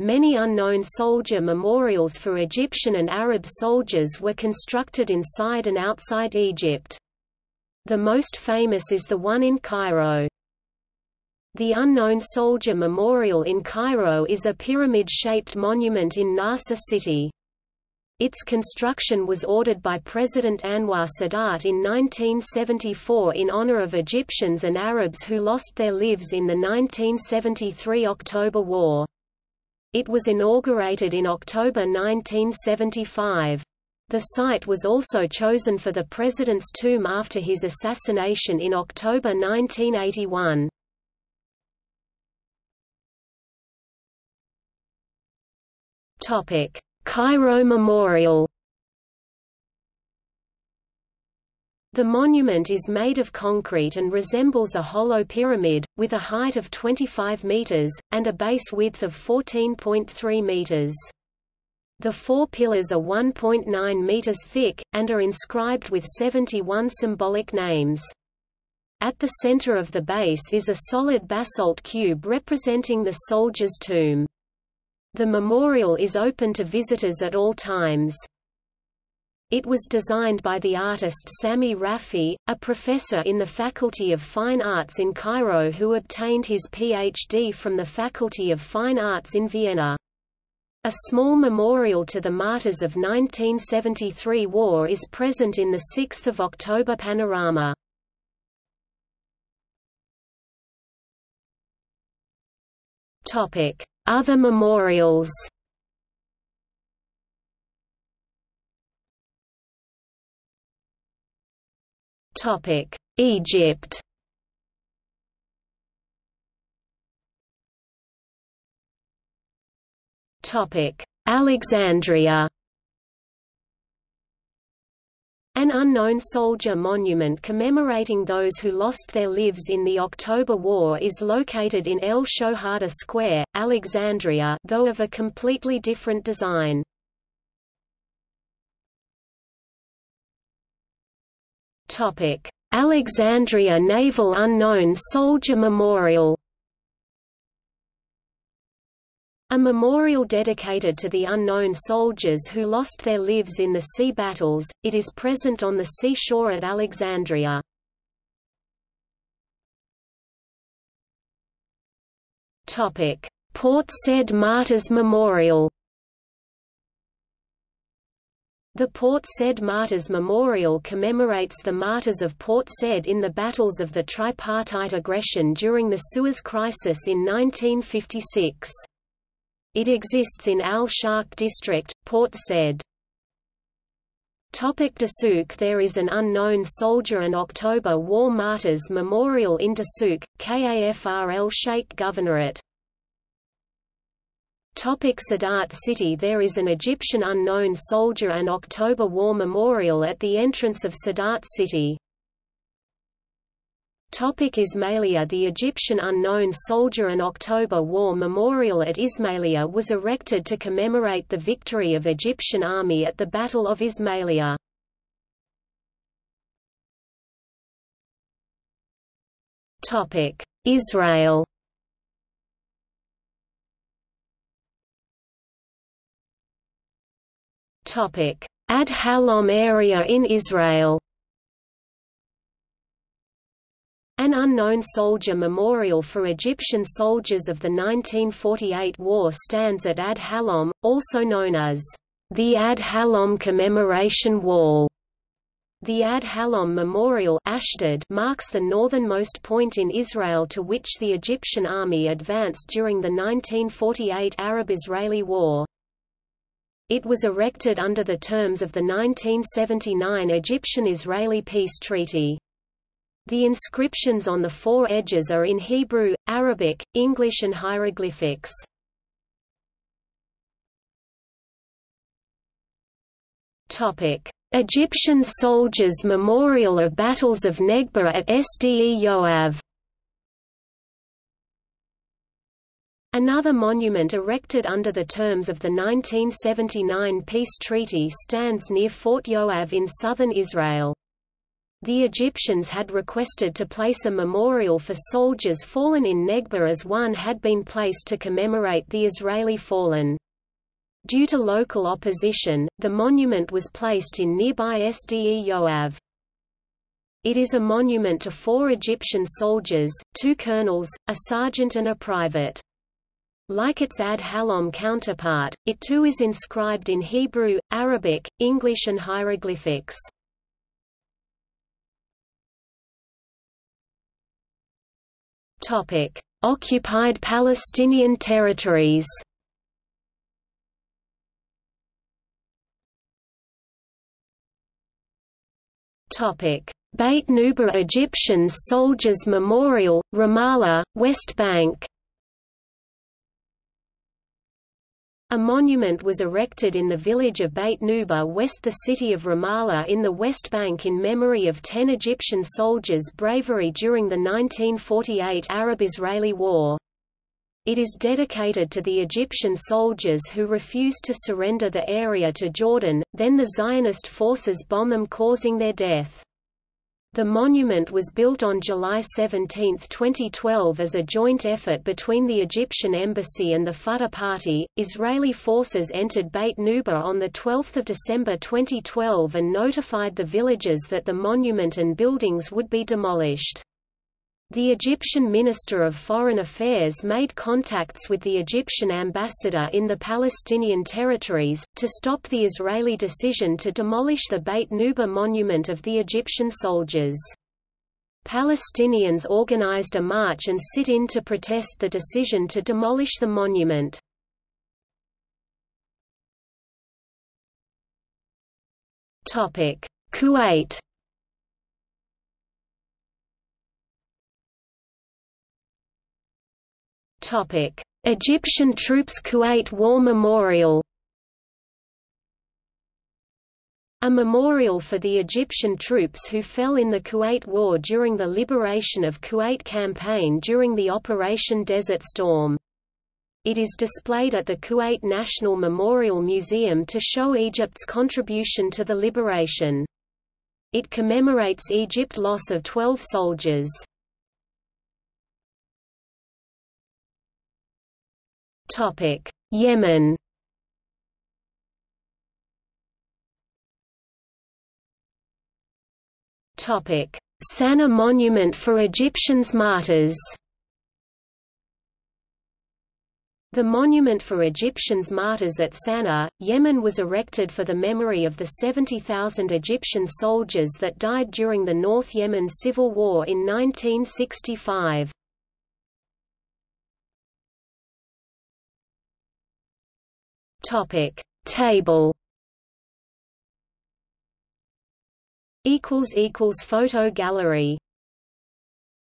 Many unknown soldier memorials for Egyptian and Arab soldiers were constructed inside and outside Egypt. The most famous is the one in Cairo. The Unknown Soldier Memorial in Cairo is a pyramid-shaped monument in Nasser city. Its construction was ordered by President Anwar Sadat in 1974 in honor of Egyptians and Arabs who lost their lives in the 1973 October War. It was inaugurated in October 1975. The site was also chosen for the president's tomb after his assassination in October 1981. Topic: Cairo Memorial The monument is made of concrete and resembles a hollow pyramid, with a height of 25 meters, and a base width of 14.3 meters. The four pillars are 1.9 meters thick, and are inscribed with 71 symbolic names. At the center of the base is a solid basalt cube representing the soldier's tomb. The memorial is open to visitors at all times. It was designed by the artist Sami Rafi, a professor in the Faculty of Fine Arts in Cairo who obtained his Ph.D. from the Faculty of Fine Arts in Vienna. A small memorial to the martyrs of 1973 war is present in the 6 October panorama. Other memorials Egypt Topic: Alexandria An unknown soldier monument commemorating those who lost their lives in the October War is located in El Shohada Square, Alexandria though of a completely different design. Alexandria Naval Unknown Soldier Memorial a memorial dedicated to the unknown soldiers who lost their lives in the sea battles, it is present on the seashore at Alexandria. Port Said Martyrs Memorial The Port Said Martyrs Memorial commemorates the martyrs of Port Said in the battles of the tripartite aggression during the Suez Crisis in 1956. It exists in Al Sharq district, Port Said. Topic Dusuk There is an unknown soldier and October War Martyrs Memorial in Dasuk, Kafr el-Sheikh Governorate. Topic Sadat City There is an Egyptian unknown soldier and October War Memorial at the entrance of Sadat City. Topic Ismailia The Egyptian unknown soldier and October War Memorial at Ismailia was erected to commemorate the victory of Egyptian army at the Battle of Ismailia. Israel Ad Halom area in Israel An unknown soldier memorial for Egyptian soldiers of the 1948 war stands at Ad Halom, also known as the Ad Halom Commemoration Wall. The Ad Halom Memorial Ashdod marks the northernmost point in Israel to which the Egyptian army advanced during the 1948 Arab-Israeli War. It was erected under the terms of the 1979 Egyptian-Israeli peace treaty. The inscriptions on the four edges are in Hebrew, Arabic, English and hieroglyphics. Egyptian soldiers Memorial of Battles of Negba at Sde Yoav Another monument erected under the terms of the 1979 peace treaty stands near Fort Yoav in southern Israel. The Egyptians had requested to place a memorial for soldiers fallen in Negba as one had been placed to commemorate the Israeli fallen. Due to local opposition, the monument was placed in nearby Sde Yoav. It is a monument to four Egyptian soldiers, two colonels, a sergeant and a private. Like its Ad Halom counterpart, it too is inscribed in Hebrew, Arabic, English and hieroglyphics. Topic: Occupied Palestinian territories. Topic: Beit Nuba Egyptian Soldiers Memorial, Ramallah, West Bank. A monument was erected in the village of Beit Nuba west the city of Ramallah in the West Bank in memory of ten Egyptian soldiers' bravery during the 1948 Arab-Israeli War. It is dedicated to the Egyptian soldiers who refused to surrender the area to Jordan, then the Zionist forces bomb them causing their death. The monument was built on July 17, 2012 as a joint effort between the Egyptian embassy and the Fatah Party. Israeli forces entered Beit Nuba on 12 December 2012 and notified the villagers that the monument and buildings would be demolished. The Egyptian Minister of Foreign Affairs made contacts with the Egyptian ambassador in the Palestinian territories, to stop the Israeli decision to demolish the Beit Nuba monument of the Egyptian soldiers. Palestinians organized a march and sit-in to protest the decision to demolish the monument. Kuwait Topic: Egyptian troops Kuwait War Memorial. A memorial for the Egyptian troops who fell in the Kuwait War during the Liberation of Kuwait campaign during the Operation Desert Storm. It is displayed at the Kuwait National Memorial Museum to show Egypt's contribution to the liberation. It commemorates Egypt's loss of 12 soldiers. Topic: Yemen. Topic: Sana'a Monument for Egyptians martyrs. The monument for Egyptians martyrs at Sana'a, Yemen was erected for the memory of the 70,000 Egyptian soldiers that died during the North Yemen Civil War in 1965. Topic Table. Equals equals photo gallery